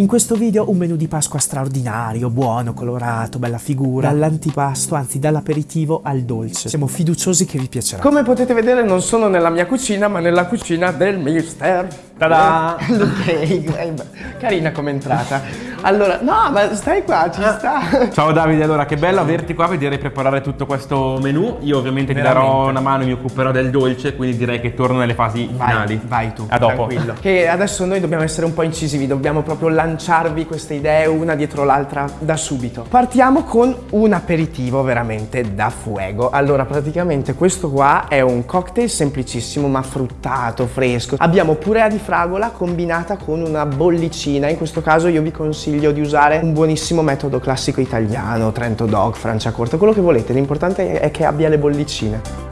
In questo video un menù di Pasqua straordinario, buono, colorato, bella figura, dall'antipasto, anzi dall'aperitivo al dolce. Siamo fiduciosi che vi piacerà. Come potete vedere non sono nella mia cucina ma nella cucina del mister. Ta-da! ok, carina come entrata. Allora, no, ma stai qua, ci sta. Ciao Davide, allora che bello averti qua, vedere preparare tutto questo menù. Io ovviamente ti darò Veramente. una mano, mi occuperò del dolce, quindi direi che torno nelle fasi finali. Vai, vai tu. A dopo. Tranquillo. Che adesso noi dobbiamo essere un po' incisivi, dobbiamo proprio lanciarvi queste idee una dietro l'altra da subito. Partiamo con un aperitivo veramente da fuego. Allora, praticamente questo qua è un cocktail semplicissimo ma fruttato, fresco. Abbiamo purea di fragola combinata con una bollicina. In questo caso io vi consiglio di usare un buonissimo metodo classico italiano, Trento Dog, Franciacorta, quello che volete. L'importante è che abbia le bollicine.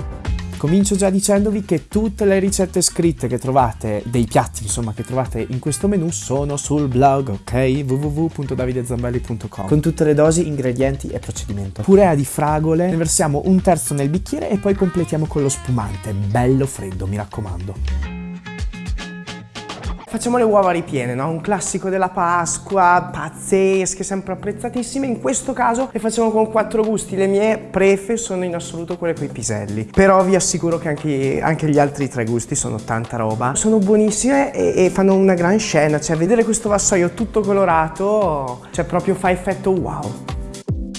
Comincio già dicendovi che tutte le ricette scritte che trovate, dei piatti insomma che trovate in questo menù sono sul blog, ok? www.davidezambelli.com con tutte le dosi, ingredienti e procedimento. Purea di fragole, ne versiamo un terzo nel bicchiere e poi completiamo con lo spumante, bello freddo, mi raccomando. Facciamo le uova ripiene, no? Un classico della Pasqua, pazzesche, sempre apprezzatissime. In questo caso le facciamo con quattro gusti. Le mie prefe sono in assoluto quelle con i piselli. Però vi assicuro che anche, anche gli altri tre gusti sono tanta roba. Sono buonissime e, e fanno una gran scena. Cioè, vedere questo vassoio tutto colorato, cioè proprio fa effetto wow.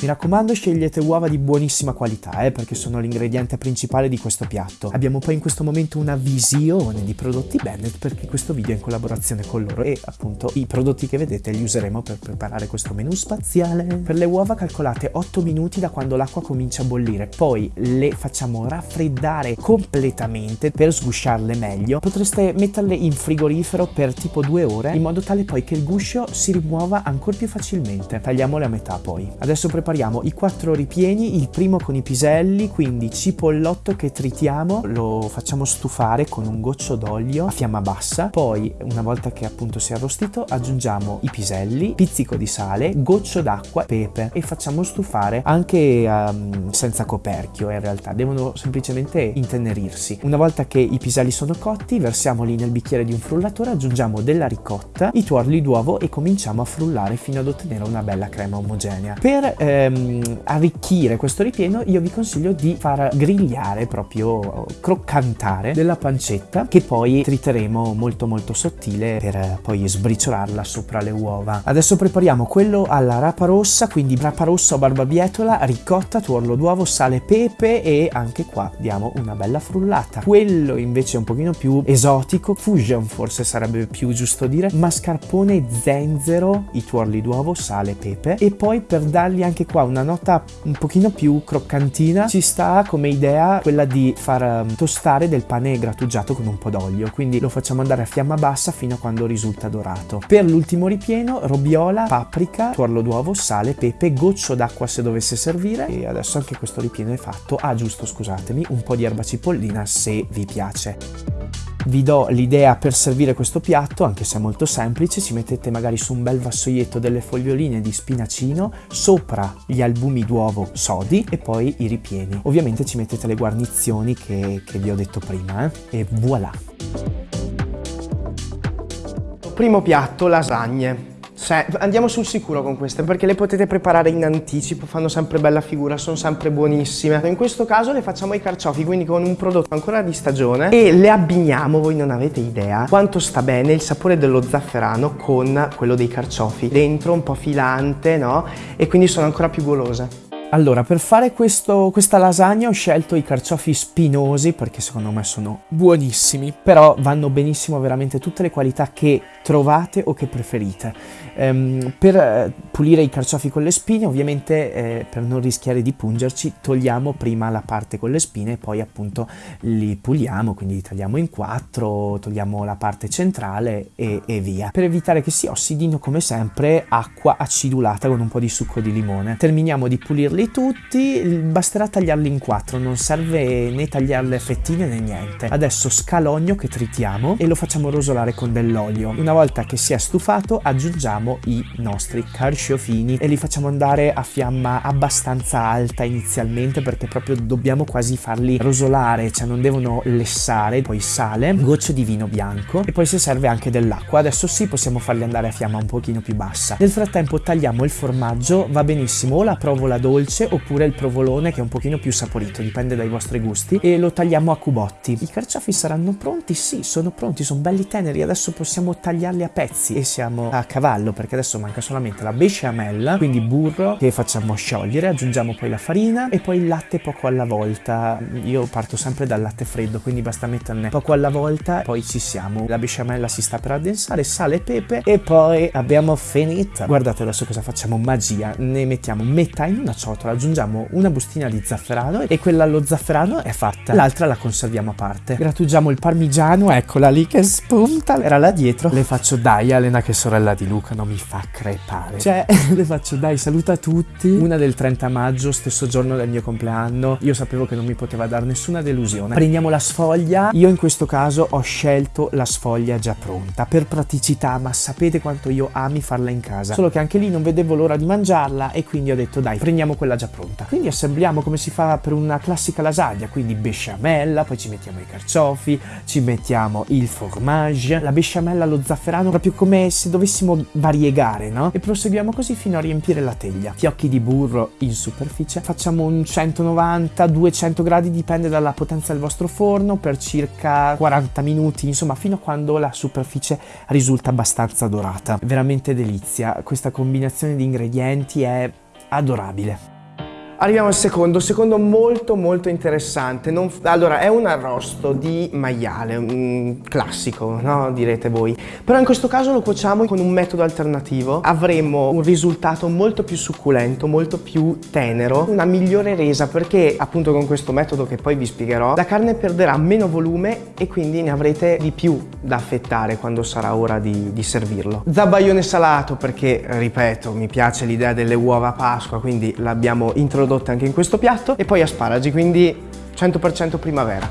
Mi raccomando scegliete uova di buonissima qualità, eh, perché sono l'ingrediente principale di questo piatto. Abbiamo poi in questo momento una visione di prodotti Bennett perché questo video è in collaborazione con loro e appunto i prodotti che vedete li useremo per preparare questo menù spaziale. Per le uova calcolate 8 minuti da quando l'acqua comincia a bollire, poi le facciamo raffreddare completamente per sgusciarle meglio. Potreste metterle in frigorifero per tipo 2 ore in modo tale poi che il guscio si rimuova ancora più facilmente. Tagliamole a metà poi. Adesso prepariamo i quattro ripieni, il primo con i piselli, quindi cipollotto che tritiamo, lo facciamo stufare con un goccio d'olio a fiamma bassa, poi una volta che appunto si è arrostito aggiungiamo i piselli, pizzico di sale, goccio d'acqua, pepe e facciamo stufare anche ehm, senza coperchio in realtà, devono semplicemente intenerirsi. Una volta che i piselli sono cotti versiamoli nel bicchiere di un frullatore, aggiungiamo della ricotta, i tuorli d'uovo e cominciamo a frullare fino ad ottenere una bella crema omogenea. Per ehm, arricchire questo ripieno io vi consiglio di far grigliare proprio croccantare della pancetta che poi triteremo molto molto sottile per poi sbriciolarla sopra le uova. Adesso prepariamo quello alla rapa rossa, quindi rapa rossa o barbabietola, ricotta, tuorlo d'uovo, sale, pepe e anche qua diamo una bella frullata. Quello invece un pochino più esotico, fusion forse sarebbe più giusto dire, mascarpone, zenzero, i tuorli d'uovo, sale, pepe e poi per dargli anche qua una nota un pochino più croccantina. Ci sta come idea quella di far um, tostare del pane grattugiato con un po' d'olio quindi lo facciamo andare a fiamma bassa fino a quando risulta dorato. Per l'ultimo ripieno robiola paprika tuorlo d'uovo sale pepe goccio d'acqua se dovesse servire. E adesso anche questo ripieno è fatto. Ah giusto scusatemi un po' di erba cipollina se vi piace vi do l'idea per servire questo piatto, anche se è molto semplice, ci mettete magari su un bel vassoietto delle foglioline di spinacino, sopra gli albumi d'uovo sodi e poi i ripieni. Ovviamente ci mettete le guarnizioni che, che vi ho detto prima eh? e voilà! Primo piatto, lasagne. Se- andiamo sul sicuro con queste perché le potete preparare in anticipo, fanno sempre bella figura, sono sempre buonissime. In questo caso le facciamo ai carciofi, quindi con un prodotto ancora di stagione e le abbiniamo, voi non avete idea quanto sta bene il sapore dello zafferano con quello dei carciofi. Dentro un po' filante, no? E quindi sono ancora più golose. Allora, per fare questo, questa lasagna ho scelto i carciofi spinosi perché secondo me sono buonissimi, però vanno benissimo veramente tutte le qualità che trovate o che preferite. Ehm, per eh, pulire i carciofi con le spine, ovviamente eh, per non rischiare di pungerci, togliamo prima la parte con le spine e poi appunto li puliamo, quindi li tagliamo in quattro, togliamo la parte centrale e, e via. Per evitare che si ossidino, come sempre, acqua acidulata con un po' di succo di limone. Terminiamo di pulirli tutti, basterà tagliarli in quattro, non serve né tagliarle a fettine né niente. Adesso scalogno che tritiamo e lo facciamo rosolare con dell'olio. Una volta che si è stufato aggiungiamo i nostri carciofini e li facciamo andare a fiamma abbastanza alta inizialmente perché proprio dobbiamo quasi farli rosolare, cioè non devono lessare, poi sale, gocce di vino bianco e poi se serve anche dell'acqua. Adesso sì possiamo farli andare a fiamma un pochino più bassa. Nel frattempo tagliamo il formaggio, va benissimo o la provola dolce oppure il provolone che è un pochino più saporito, dipende dai vostri gusti e lo tagliamo a cubotti. I carciofi saranno pronti? Sì, sono pronti, sono belli teneri, adesso possiamo tagliarli a pezzi e siamo a cavallo perché adesso manca solamente la besciamella, quindi burro che facciamo sciogliere, aggiungiamo poi la farina e poi il latte poco alla volta. Io parto sempre dal latte freddo, quindi basta metterne poco alla volta, poi ci siamo. La besciamella si sta per addensare, sale e pepe e poi abbiamo finito. Guardate adesso cosa facciamo, magia, ne mettiamo metà in una ciotola, aggiungiamo una bustina di zafferano e quella allo zafferano è fatta, l'altra la conserviamo a parte. Grattugiamo il parmigiano, eccola lì che spunta, era là dietro. Le faccio dai Elena che sorella di Luca, non mi fa crepare. Cioè, le faccio dai, saluta tutti. Una del 30 maggio, stesso giorno del mio compleanno, io sapevo che non mi poteva dare nessuna delusione. Prendiamo la sfoglia, io in questo caso ho scelto la sfoglia già pronta, per praticità, ma sapete quanto io ami farla in casa. Solo che anche lì non vedevo l'ora di mangiarla e quindi ho detto dai, prendiamo quella già pronta. Quindi assembliamo come si fa per una classica lasagna, quindi besciamella, poi ci mettiamo i carciofi, ci mettiamo il fromage, la besciamella allo zafferano, proprio come se dovessimo variegare, no? E proseguiamo così fino a riempire la teglia. Fiocchi di burro in superficie, facciamo un 190-200 gradi, dipende dalla potenza del vostro forno, per circa 40 minuti, insomma fino a quando la superficie risulta abbastanza dorata. Veramente delizia, questa combinazione di ingredienti è adorabile. Arriviamo al secondo, secondo molto molto interessante. Non, allora, è un arrosto di maiale, un classico, no? Direte voi. Però in questo caso lo cuociamo con un metodo alternativo. Avremo un risultato molto più succulento, molto più tenero, una migliore resa perché appunto con questo metodo che poi vi spiegherò, la carne perderà meno volume e quindi ne avrete di più da affettare quando sarà ora di, di servirlo. Zabaione salato perché, ripeto, mi piace l'idea delle uova a Pasqua, quindi l'abbiamo introdotto introdotte anche in questo piatto e poi asparagi, quindi 100% primavera.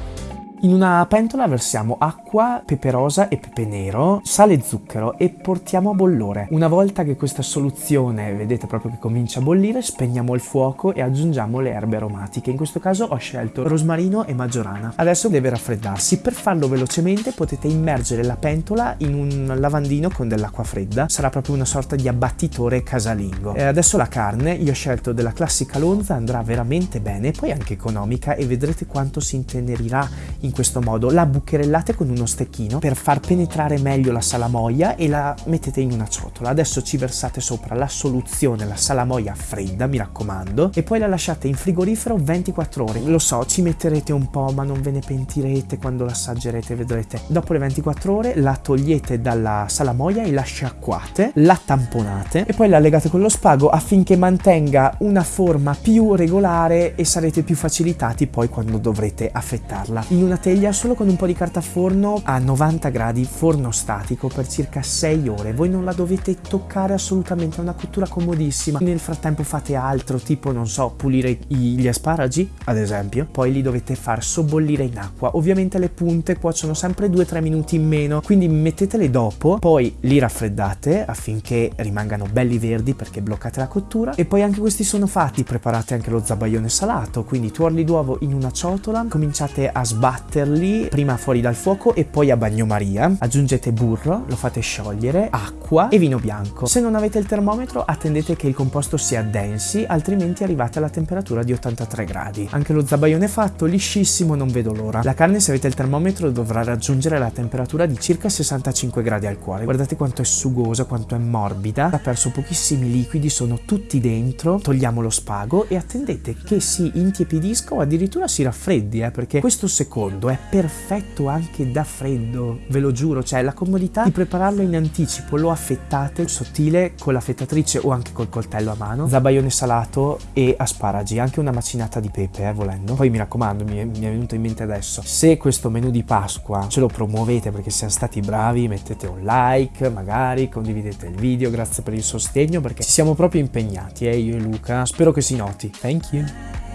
In una pentola versiamo acqua, pepe rosa e pepe nero, sale e zucchero e portiamo a bollore. Una volta che questa soluzione vedete proprio che comincia a bollire, spegniamo il fuoco e aggiungiamo le erbe aromatiche. In questo caso ho scelto rosmarino e maggiorana. Adesso deve raffreddarsi. Per farlo velocemente potete immergere la pentola in un lavandino con dell'acqua fredda. Sarà proprio una sorta di abbattitore casalingo. E adesso la carne, io ho scelto della classica lonza, andrà veramente bene, poi anche economica e vedrete quanto si intenerirà in questo modo, la bucherellate con uno stecchino per far penetrare meglio la salamoia e la mettete in una ciotola. Adesso ci versate sopra la soluzione, la salamoia fredda, mi raccomando, e poi la lasciate in frigorifero 24 ore. Lo so, ci metterete un po', ma non ve ne pentirete quando l'assaggerete, vedrete. Dopo le 24 ore la togliete dalla salamoia e la sciacquate, la tamponate e poi la legate con lo spago affinché mantenga una forma più regolare e sarete più facilitati poi quando dovrete affettarla. In una teglia solo con un po' di carta forno a 90 gradi, forno statico per circa 6 ore. Voi non la dovete toccare assolutamente, è una cottura comodissima. Nel frattempo fate altro, tipo non so, pulire gli asparagi, ad esempio. Poi li dovete far sobbollire in acqua. Ovviamente le punte cuociono sempre 2-3 minuti in meno, quindi mettetele dopo, poi li raffreddate affinché rimangano belli verdi perché bloccate la cottura. E poi anche questi sono fatti, preparate anche lo zabaione salato, quindi tuorli d'uovo in una ciotola, cominciate a sbattere batterli prima fuori dal fuoco e poi a bagnomaria. Aggiungete burro, lo fate sciogliere, acqua e vino bianco. Se non avete il termometro attendete che il composto si addensi, altrimenti arrivate alla temperatura di 83 gradi. Anche lo zabaione fatto, liscissimo, non vedo l'ora. La carne se avete il termometro dovrà raggiungere la temperatura di circa 65 gradi al cuore. Guardate quanto è sugosa, quanto è morbida. Ha perso pochissimi liquidi, sono tutti dentro. Togliamo lo spago e attendete che si intiepidisca o addirittura si raffreddi, eh, perché questo secondo è perfetto anche da freddo, ve lo giuro, cioè la comodità di prepararlo in anticipo, lo affettate sottile con l'affettatrice o anche col coltello a mano, zabaione salato e asparagi, anche una macinata di pepe, eh, volendo. Poi mi raccomando, mi è, mi è venuto in mente adesso, se questo menù di Pasqua ce lo promuovete perché siamo stati bravi, mettete un like, magari condividete il video, grazie per il sostegno perché ci siamo proprio impegnati, eh, io e Luca. Spero che si noti. Thank you.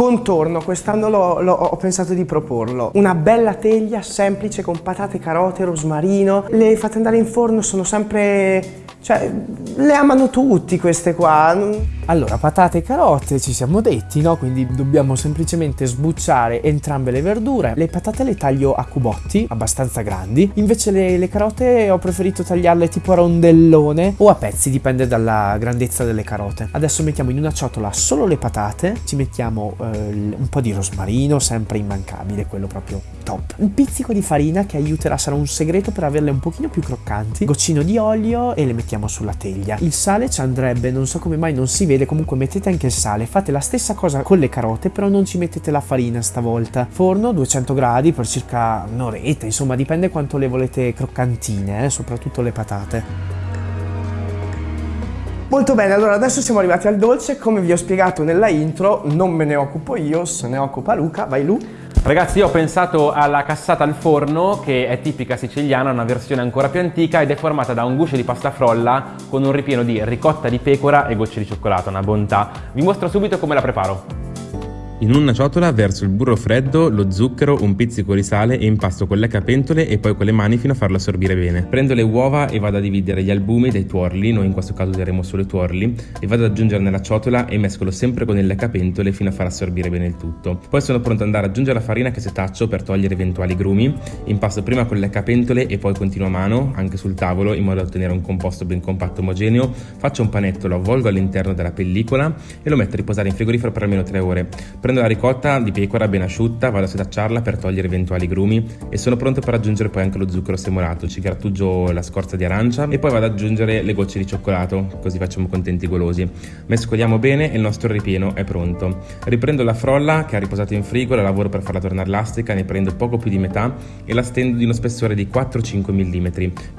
Contorno, quest'anno ho pensato di proporlo. Una bella teglia semplice con patate, carote, rosmarino. Le fate andare in forno, sono sempre... cioè, le amano tutti queste qua. Allora, patate e carote ci siamo detti, no? Quindi dobbiamo semplicemente sbucciare entrambe le verdure. Le patate le taglio a cubotti, abbastanza grandi. Invece le, le carote ho preferito tagliarle tipo a rondellone o a pezzi, dipende dalla grandezza delle carote. Adesso mettiamo in una ciotola solo le patate, ci mettiamo eh, un po' di rosmarino, sempre immancabile, quello proprio top. Un pizzico di farina che aiuterà, sarà un segreto per averle un pochino più croccanti. Goccino di olio e le mettiamo sulla teglia. Il sale ci andrebbe, non so come mai non si vede, comunque mettete anche il sale. Fate la stessa cosa con le carote, però non ci mettete la farina stavolta. Forno 200 gradi per circa un'oretta, insomma dipende quanto le volete croccantine, eh, soprattutto le patate. Molto bene, allora adesso siamo arrivati al dolce. Come vi ho spiegato nella intro, non me ne occupo io, se ne occupa Luca. Vai Lu. Ragazzi, io ho pensato alla cassata al forno, che è tipica siciliana, una versione ancora più antica ed è formata da un guscio di pasta frolla con un ripieno di ricotta di pecora e gocce di cioccolato, una bontà. Vi mostro subito come la preparo. In una ciotola verso il burro freddo, lo zucchero, un pizzico di sale e impasto con le capentole e poi con le mani fino a farlo assorbire bene. Prendo le uova e vado a dividere gli albumi dai tuorli, noi in questo caso useremo solo i tuorli, e vado ad aggiungere nella ciotola e mescolo sempre con le capentole fino a far assorbire bene il tutto. Poi sono pronto ad andare ad aggiungere la farina che setaccio per togliere eventuali grumi, impasto prima con le capentole e poi continuo a mano, anche sul tavolo, in modo da ottenere un composto ben compatto e omogeneo. Faccio un panetto, lo avvolgo all'interno della pellicola e lo metto a riposare in frigorifero per almeno 3 ore. Prendo la ricotta di pecora ben asciutta, vado a setacciarla per togliere eventuali grumi e sono pronto per aggiungere poi anche lo zucchero semolato. Ci grattugio la scorza di arancia e poi vado ad aggiungere le gocce di cioccolato, così facciamo contenti i golosi. Mescoliamo bene e il nostro ripieno è pronto. Riprendo la frolla che ha riposato in frigo, la lavoro per farla tornare elastica, ne prendo poco più di metà e la stendo di uno spessore di 4-5 mm.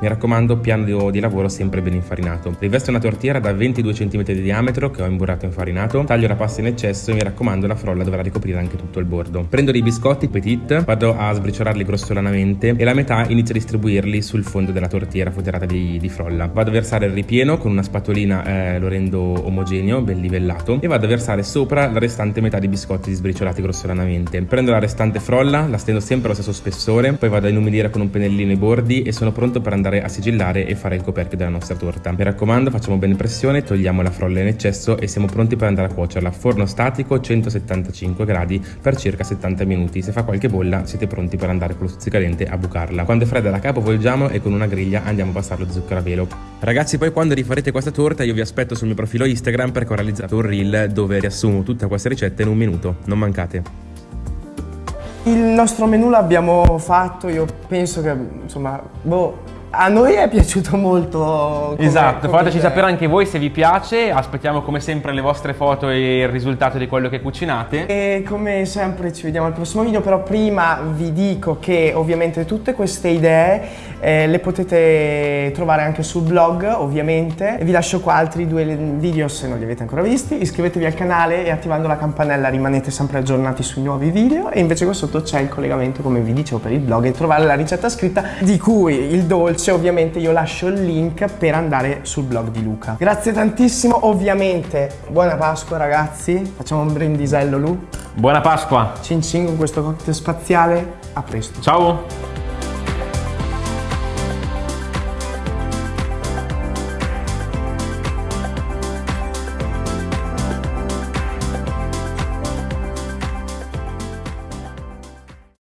Mi raccomando, piano di, lavoro sempre ben infarinato. Rivesto una tortiera da 22 cm di diametro che ho imburrato e infarinato, taglio la pasta in eccesso e mi raccomando la frolla dovrà ricoprire anche tutto il bordo. Prendo dei biscotti petit, vado a sbriciolarli grossolanamente e la metà inizio a distribuirli sul fondo della tortiera foderata di, di frolla. Vado a versare il ripieno con una spatolina, eh, lo rendo omogeneo, ben livellato e vado a versare sopra la restante metà di biscotti sbriciolati grossolanamente. Prendo la restante frolla, la stendo sempre allo stesso spessore, poi vado a inumidire con un pennellino i bordi e sono pronto per andare a sigillare e fare il coperchio della nostra torta. Mi raccomando, facciamo bene pressione, togliamo la frolla in eccesso e siamo pronti per andare a cuocerla. Forno statico 175 gradi per circa 70 minuti. Se fa qualche bolla siete pronti per andare con lo stuzzicadente a bucarla. Quando è fredda la capovolgiamo e con una griglia andiamo a passare lo zucchero a velo. Ragazzi poi quando rifarete questa torta io vi aspetto sul mio profilo Instagram perché ho realizzato un reel dove riassumo tutta questa ricetta in un minuto. Non mancate. Il nostro menù l'abbiamo fatto, io penso che, insomma, boh, a noi è piaciuto molto. Esatto, come fateci sapere anche voi se vi piace, aspettiamo come sempre le vostre foto e il risultato di quello che cucinate. E come sempre ci vediamo al prossimo video, però prima vi dico che ovviamente tutte queste idee eh, le potete trovare anche sul blog, ovviamente. Vi lascio qua altri due video se non li avete ancora visti. Iscrivetevi al canale e attivando la campanella rimanete sempre aggiornati sui nuovi video. E invece qua sotto c'è il collegamento, come vi dicevo, per il blog e trovare la ricetta scritta di cui il dolce, ovviamente io lascio il link per andare sul blog di Luca. Grazie tantissimo, ovviamente buona Pasqua ragazzi. Facciamo un brindisello Lu. Buona Pasqua! Cin cin con questo cocktail spaziale. A presto. Ciao!